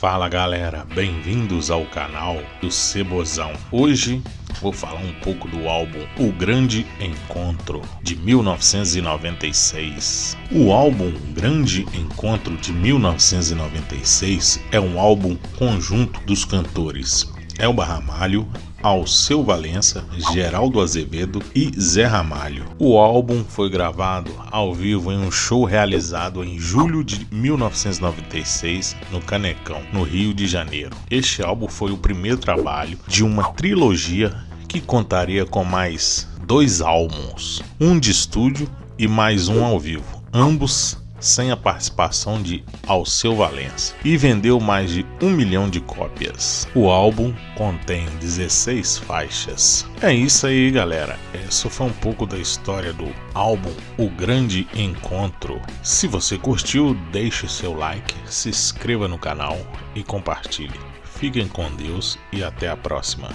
Fala galera, bem-vindos ao canal do Cebozão. Hoje vou falar um pouco do álbum O Grande Encontro de 1996. O álbum Grande Encontro de 1996 é um álbum conjunto dos cantores Elba Ramalho, Alceu Valença, Geraldo Azevedo e Zé Ramalho. O álbum foi gravado ao vivo em um show realizado em julho de 1996 no Canecão, no Rio de Janeiro. Este álbum foi o primeiro trabalho de uma trilogia que contaria com mais dois álbuns, um de estúdio e mais um ao vivo, ambos sem a participação de Alceu Valença e vendeu mais de um milhão de cópias. O álbum contém 16 faixas. É isso aí, galera. Essa foi um pouco da história do álbum O Grande Encontro. Se você curtiu, deixe seu like, se inscreva no canal e compartilhe. Fiquem com Deus e até a próxima.